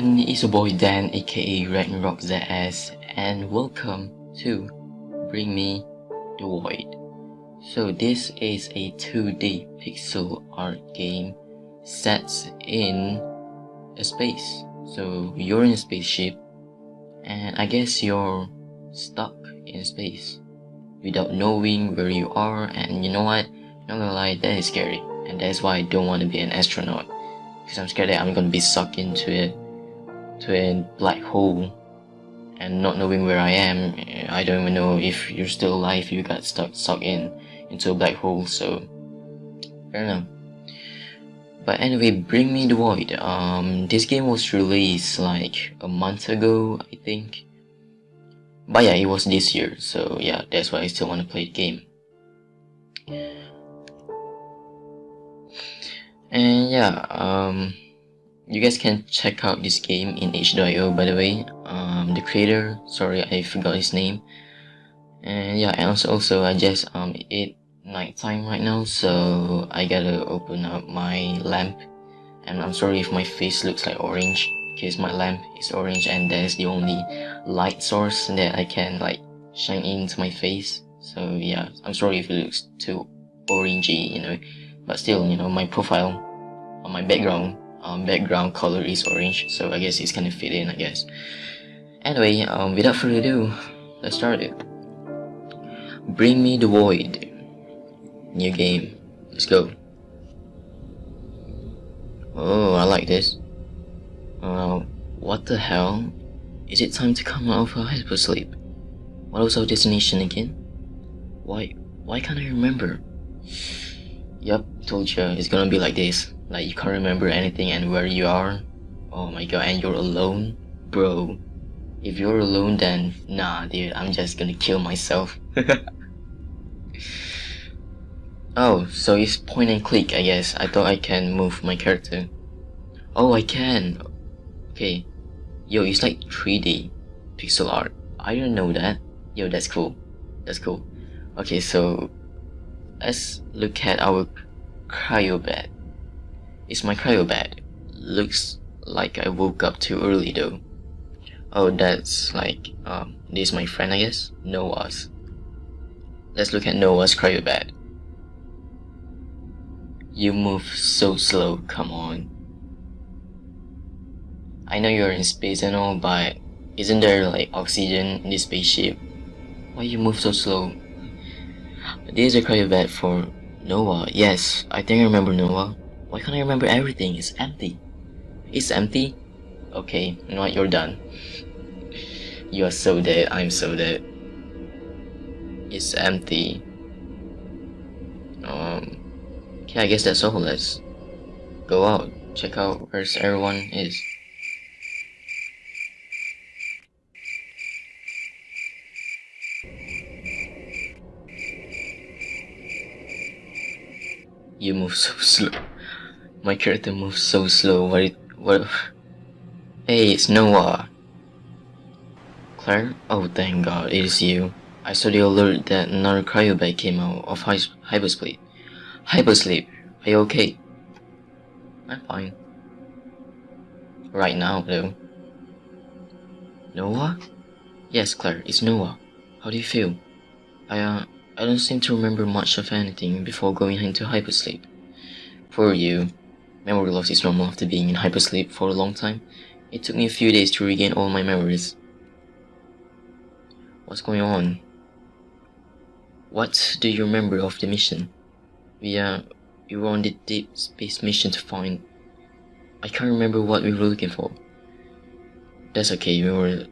everyone, it's your boy Dan aka Ragnarok ZS and welcome to Bring Me the Void. So this is a 2D pixel art game set in a space. So you're in a spaceship and I guess you're stuck in space without knowing where you are. And you know what, not gonna lie, that is scary. And that's why I don't want to be an astronaut. Because I'm scared that I'm gonna be sucked into it to a black hole and not knowing where I am I don't even know if you're still alive you got stuck sucked in into a black hole so I don't know but anyway bring me the void. Um this game was released like a month ago I think. But yeah it was this year so yeah that's why I still want to play the game. And yeah um you guys can check out this game in itch.io by the way. Um the creator sorry i forgot his name. And yeah and also, also i just um it nighttime right now so i gotta open up my lamp. And i'm sorry if my face looks like orange because my lamp is orange and that's the only light source that i can like shine into my face. So yeah i'm sorry if it looks too orangey you know. But still you know my profile on my background um, background color is orange so I guess it's of fit in I guess. Anyway um, without further ado let's start it. Bring me the void. New game. Let's go. Oh I like this. Uh, what the hell? Is it time to come out of our hypersleep? What was our destination again? Why why can't I remember? Yup, told you it's gonna be like this like you can't remember anything and where you are. Oh my god, and you're alone? Bro, if you're alone then nah dude, I'm just gonna kill myself. oh, so it's point and click I guess. I thought I can move my character. Oh, I can. Okay. Yo, it's like 3D pixel art. I didn't know that. Yo, that's cool. That's cool. Okay, so let's look at our cryo bed. It's my cryo bed. Looks like I woke up too early though. Oh, that's like, um, this is my friend I guess? Noah's. Let's look at Noah's cryo bed. You move so slow, come on. I know you're in space and all, but isn't there like oxygen in this spaceship? Why you move so slow? This is a cryo bed for Noah. Yes, I think I remember Noah. Why can't I remember everything? It's empty. It's empty? Okay, you know what, you're done. You are so dead, I'm so dead. It's empty. Um, okay, I guess that's all. Let's go out, check out where everyone is. You move so slow. My character moves so slow. What? It, what? Hey, it's Noah. Claire? Oh, thank God, it is you. I saw the alert that another cryobag came out of hy hypersleep. Hypersleep, are you okay? I'm fine. Right now, though. Noah? Yes, Claire, it's Noah. How do you feel? I, uh, I don't seem to remember much of anything before going into hypersleep. For you, Memory loss is normal after being in hypersleep for a long time. It took me a few days to regain all my memories. What's going on? What do you remember of the mission? We, uh, we were on the deep space mission to find... I can't remember what we were looking for. That's okay, we were...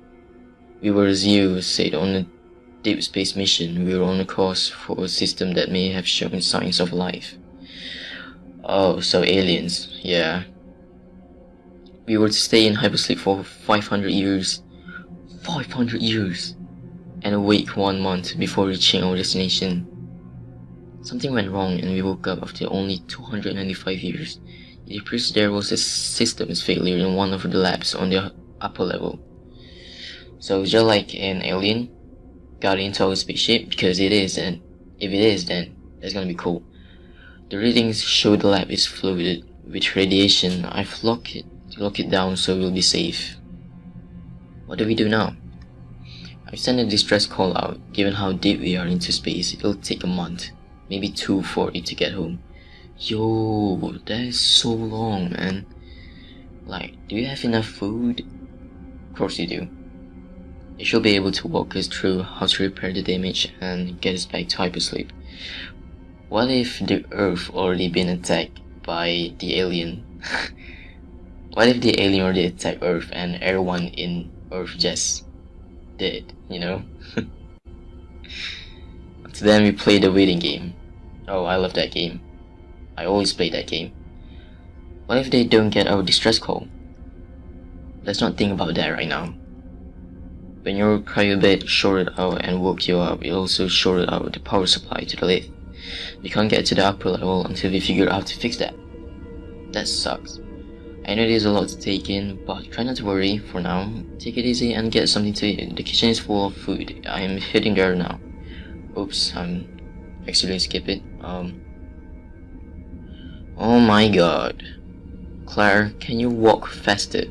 We were, as you said, on a deep space mission. We were on a course for a system that may have shown signs of life. Oh, so aliens, yeah. We were to stay in hypersleep for 500 years. 500 years! And awake one month before reaching our destination. Something went wrong and we woke up after only 295 years. It appears there was a systems failure in one of the labs on the upper level. So just like an alien got into our spaceship, because it is, and if it is, then that's gonna be cool. The readings show the lab is flooded with radiation. I've locked it lock it down so we'll be safe. What do we do now? I've sent a distress call out. Given how deep we are into space, it'll take a month, maybe two for it to get home. Yo, that is so long, man. Like, do you have enough food? Of course you do. It should be able to walk us through how to repair the damage and get us back to hypersleep. What if the Earth already been attacked by the alien? what if the alien already attacked Earth and everyone in Earth just dead, you know? so then we play the waiting game. Oh, I love that game. I always play that game. What if they don't get our distress call? Let's not think about that right now. When your cryobed shorted out and woke you up, it also shorted out the power supply to the lift. We can't get to the upper level until we figure out how to fix that. That sucks. I know there's a lot to take in, but try not to worry for now. Take it easy and get something to eat. The kitchen is full of food. I am heading there now. Oops, I'm actually skip it. Um. Oh my god. Claire, can you walk faster?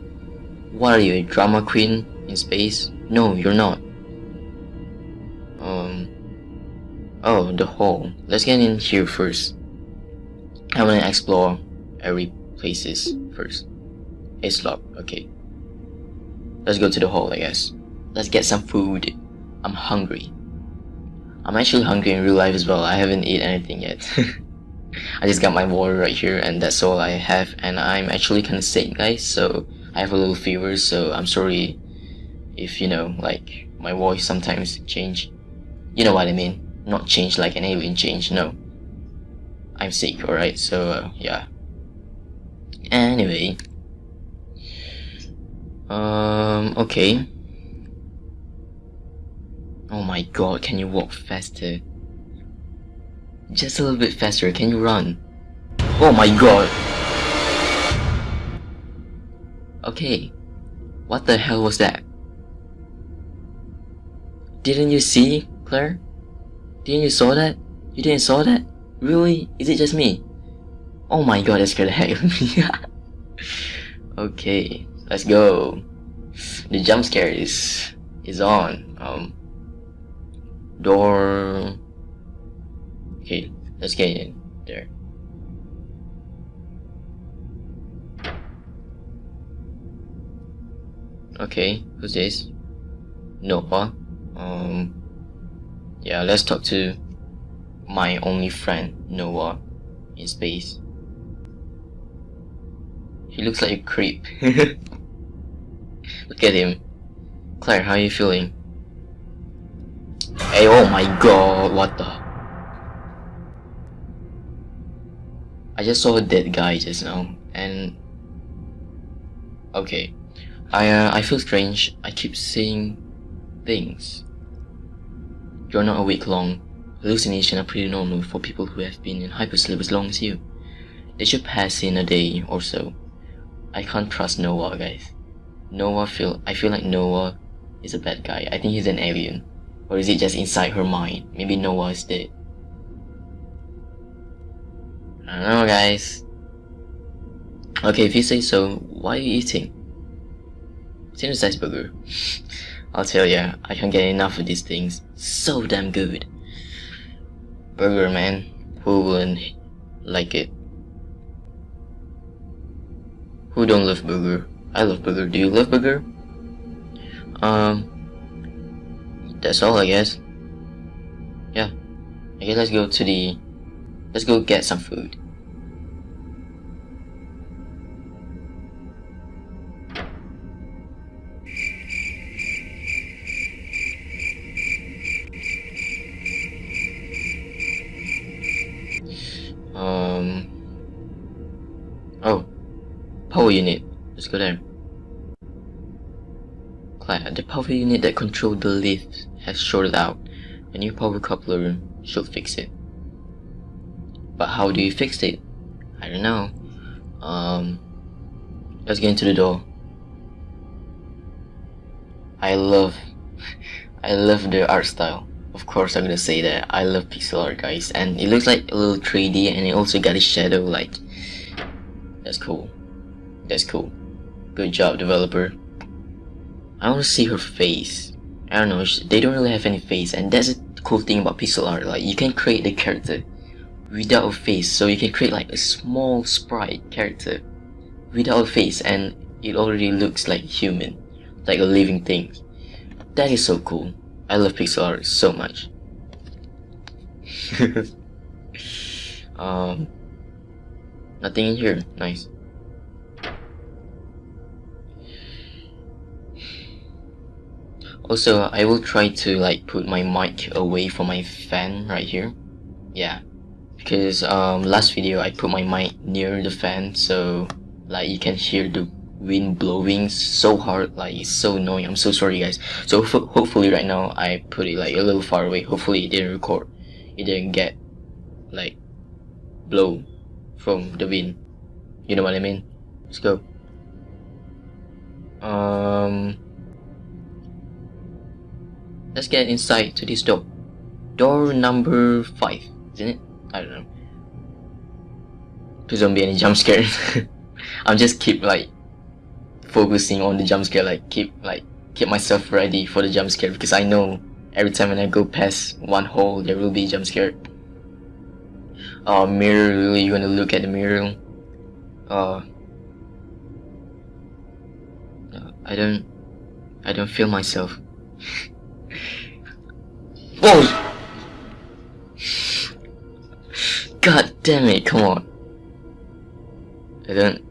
What are you, a drama queen in space? No, you're not. Um. Oh, the hall. Let's get in here first. I wanna explore every places first. It's locked, okay. Let's go to the hall, I guess. Let's get some food. I'm hungry. I'm actually hungry in real life as well. I haven't eaten anything yet. I just got my water right here and that's all I have and I'm actually kinda sick guys so I have a little fever so I'm sorry if you know like my voice sometimes change. You know what I mean. Not change like an alien change, no. I'm sick, alright, so uh, yeah. Anyway. Um, okay. Oh my god, can you walk faster? Just a little bit faster, can you run? Oh my god! Okay. What the hell was that? Didn't you see, Claire? Didn't you saw that? You didn't saw that? Really? Is it just me? Oh my god, that scared the heck out of me. okay, let's go. The jump scare is is on. Um, door. Okay, let's get in there. Okay, who's this? Noah. Um, yeah, let's talk to my only friend, Noah, in space. He looks like a creep. Look at him. Claire, how are you feeling? Hey, oh my god, what the? I just saw a dead guy just now, and... Okay. I, uh, I feel strange. I keep seeing things. You're not awake long. Hallucinations are pretty normal for people who have been in hypersleep as long as you. They should pass in a day or so. I can't trust Noah, guys. Noah feel I feel like Noah is a bad guy. I think he's an alien. Or is it just inside her mind? Maybe Noah is dead. I don't know, guys. Okay, if you say so, why are you eating? It's Synthesized burger. I'll tell ya, I can't get enough of these things. So damn good. Burger, man. Who wouldn't like it? Who don't love burger? I love burger. Do you love burger? Um, that's all I guess. Yeah, I guess let's go to the, let's go get some food. Power unit. Let's go there. Claire, the power unit that controlled the lift has shorted out. A new power coupler should fix it. But how do you fix it? I don't know. Um, let's get into the door. I love, I love the art style. Of course I'm gonna say that. I love pixel art guys. And it looks like a little 3D and it also got a shadow like, that's cool. That's cool. Good job, developer. I want to see her face. I don't know, they don't really have any face, and that's the cool thing about pixel art. Like, you can create the character without a face, so you can create like a small sprite character without a face, and it already looks like human, like a living thing. That is so cool. I love pixel art so much. um, nothing in here. Nice. Also, I will try to like put my mic away from my fan right here. Yeah, because um, last video I put my mic near the fan so like you can hear the wind blowing so hard like it's so annoying. I'm so sorry guys. So hopefully right now i put it like a little far away. Hopefully it didn't record. It didn't get like blow from the wind. You know what i mean? Let's go. Um let's get inside to this door. Door number five isn't it? I don't know. Please don't be any jump scare. I'm just keep like focusing on the jump scare like keep like keep myself ready for the jump scare because I know every time when I go past one hole there will be jump scare. Uh mirror really you gonna look at the mirror? Uh I don't I don't feel myself Whoa God damn it come on I don't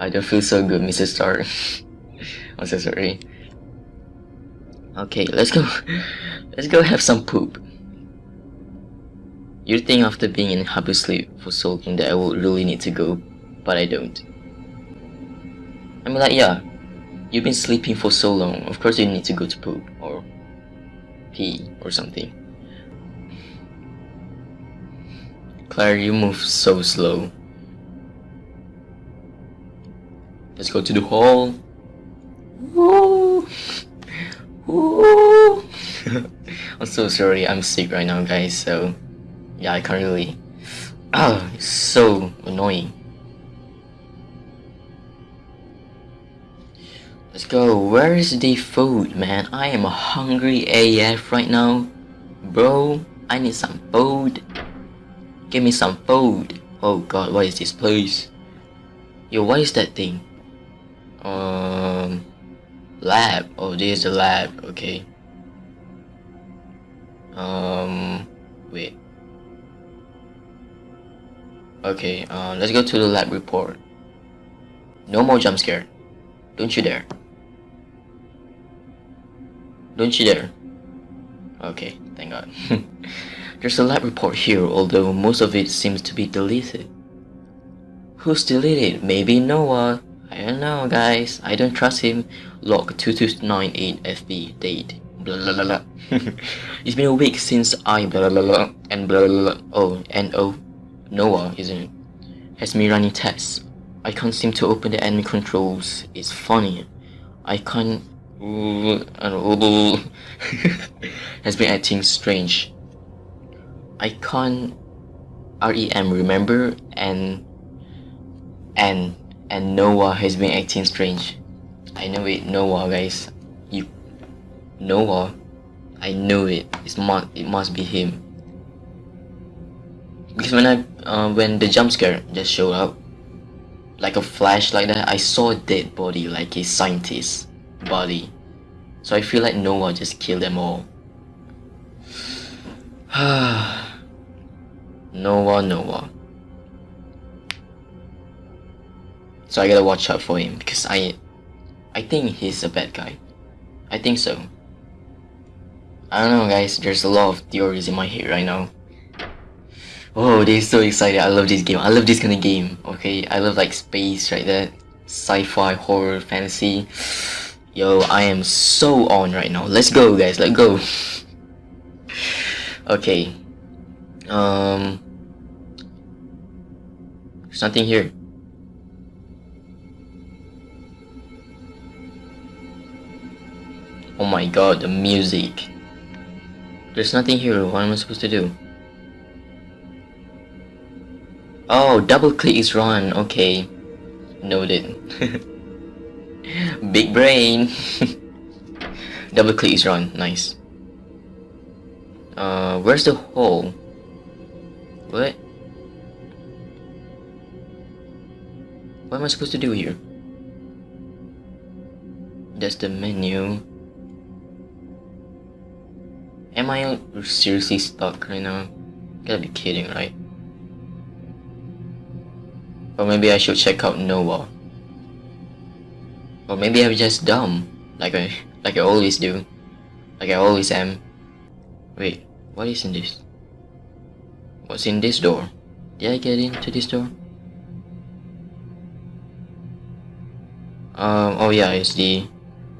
I don't feel so good, Mr. Stark. I'm so sorry. Okay, let's go. Let's go have some poop. You'd think after being in hypersleep for so long that I would really need to go, but I don't. I mean like, yeah, you've been sleeping for so long, of course you need to go to poop, or pee, or something. Claire, you move so slow. Let's go to the hall. Woo! Woo! I'm so sorry, I'm sick right now guys, so yeah, I can't really... Ah, it's so annoying. Let's go, where is the food, man? I am hungry AF right now. Bro, I need some food. Give me some food. Oh god, what is this place? Yo, what is that thing? Um, lab. Oh, this is the lab. Okay. Um, wait. Okay. Uh, let's go to the lab report. No more jump scare. Don't you dare. Don't you dare. Okay, thank God. There's a lab report here, although most of it seems to be deleted. Who's deleted? Maybe Noah. I don't know guys, I don't trust him. Log 2298 FB date. Blah blah blah blah. it's been a week since I blah blah blah and blah blah blah. Oh, and oh, Noah, isn't it? Has me running tests. I can't seem to open the enemy controls. It's funny. I can't. has been acting strange. I can't REM remember and and and Noah has been acting strange. I know it, Noah, guys. You, Noah. I know it. It's must. It must be him. Because when I, uh, when the jump scare just showed up, like a flash like that, I saw a dead body, like a scientist body. So I feel like Noah just killed them all. Noah, Noah. So I gotta watch out for him because I I think he's a bad guy. I think so. I don't know guys, there's a lot of theories in my head right now. Oh, they're so excited. I love this game. I love this kind of game. Okay, I love like space right there. Sci-fi, horror, fantasy. Yo, I am so on right now. Let's go guys, let's go. okay. Um There's nothing here. Oh my god, the music. There's nothing here, what am I supposed to do? Oh, double click is run, okay. Noted. Big brain. Double click is run. Nice. Uh, where's the hole? What? What am I supposed to do here? That's the menu. Am I seriously stuck right now? Gotta be kidding, right? Or maybe I should check out Noah. Or maybe I'm just dumb, like I like I always do, like I always am. Wait, what is in this? What's in this door? Did I get into this door? Um, oh yeah, it's the...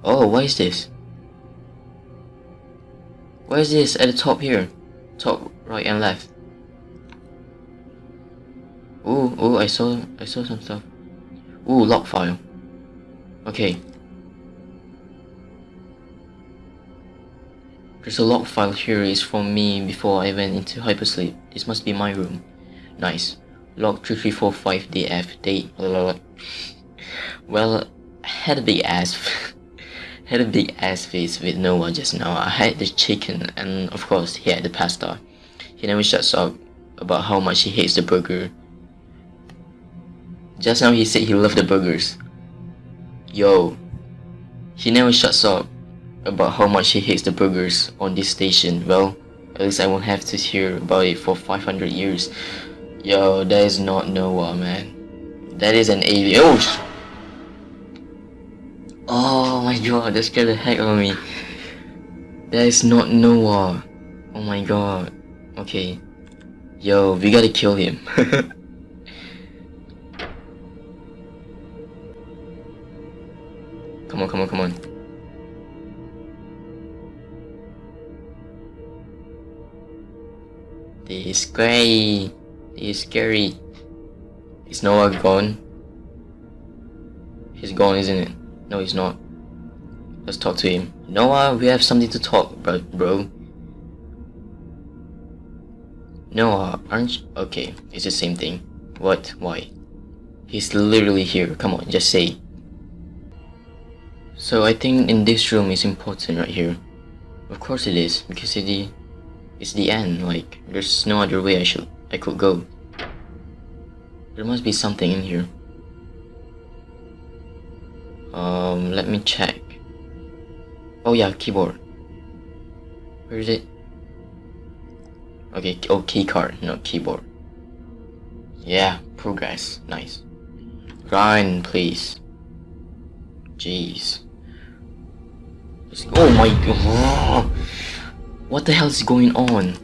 Oh, what is this? What is this at the top here? Top, right and left. Ooh, ooh, I saw, I saw some stuff. Ooh, log file. Okay. There's a log file here is from me before I went into hypersleep. This must be my room. Nice. Log 3345DF date. Well, had a big ass had a big ass face with Noah just now. I had the chicken and of course he had the pasta. He never shuts up about how much he hates the burger. Just now he said he loved the burgers. Yo, he never shuts up about how much he hates the burgers on this station. Well, at least I won't have to hear about it for 500 years. Yo, that is not Noah, man. That is an alien. Oh! Oh my god, that scared the heck out of me. That is not Noah. Oh my god. Okay. Yo, we gotta kill him. come on, come on, come on. This is scary. This is scary. Is Noah gone? He's gone, isn't it? No, he's not. Let's talk to him. Noah, we have something to talk about, bro. Noah, aren't you? Okay, it's the same thing. What? Why? He's literally here. Come on, just say. So I think in this room is important right here. Of course it is, because it, it's the end, like, there's no other way I should I could go. There must be something in here. Um, let me check. Oh yeah, keyboard. Where is it? Okay, oh key card, not keyboard. Yeah, progress, nice. Grind, please. Jeez. Oh my god. What the hell is going on?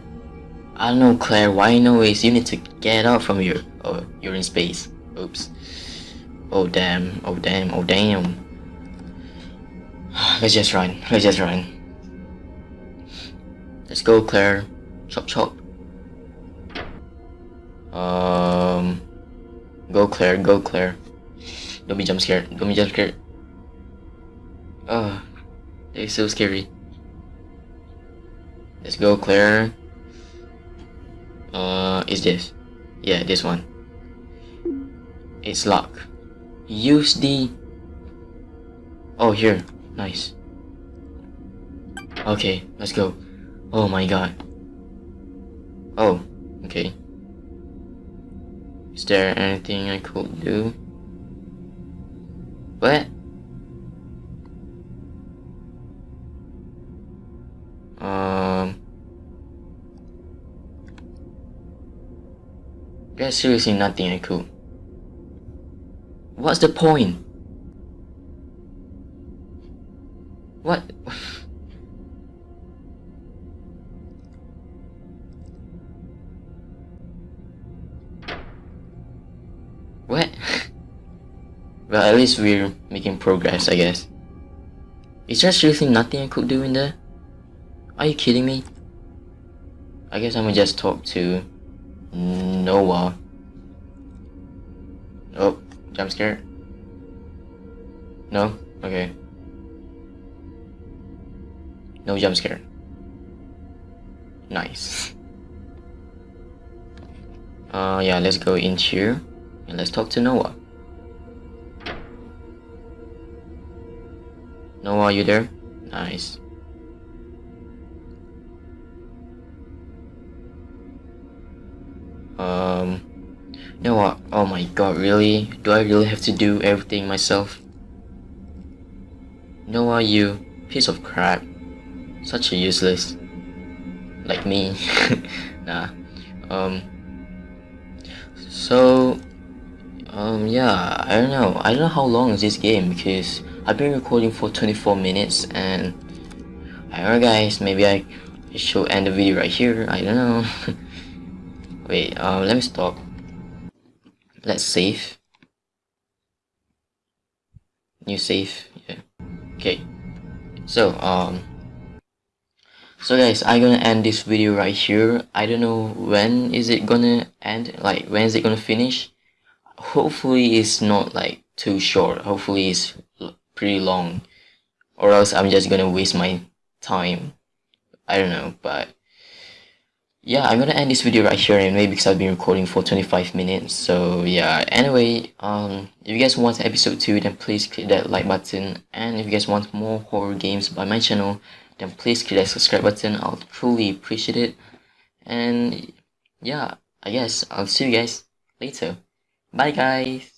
I don't know, Claire. Why I know is you need to get out from here. Oh, you're in space. Oops. Oh damn, oh damn, oh damn. Let's just run, let's just run. Let's go Claire. Chop chop. Um Go Claire, go Claire. Don't be jump scared, don't be jump scared. Oh, they're so scary. Let's go Claire. Uh, is this? Yeah, this one. It's locked. Use the... Oh, here. Nice. Okay, let's go. Oh my god. Oh, okay. Is there anything I could do? What? There's seriously nothing I could What's the point? What? what? well, at least we're making progress, I guess. Is there seriously nothing I could do in there? Are you kidding me? I guess I'm gonna just talk to Noah. Oh, Jump scare? No? Okay. No jump scare. Nice. Uh, yeah, let's go in here and let's talk to Noah. Noah, are you there? Nice. Um, Noah, oh my god, really? Do I really have to do everything myself? Noah, you piece of crap. Such a useless. Like me. nah. Um. So, um, yeah, I don't know. I don't know how long is this game because I've been recording for 24 minutes and I don't know guys, maybe I should end the video right here. I don't know. Wait, um, let me stop. Let's save. New save, yeah. Okay. So, um, so guys, I'm gonna end this video right here. I don't know when is it gonna end, like when is it gonna finish hopefully it's not like too short hopefully it's pretty long or else I'm just gonna waste my time I don't know but yeah I'm gonna end this video right here anyway because I've been recording for 25 minutes so yeah. Anyway um if you guys want episode 2 then please click that like button. And if you guys want more horror games by my channel then please click that subscribe button. I'll truly appreciate it. And yeah I guess I'll see you guys later. Bye guys!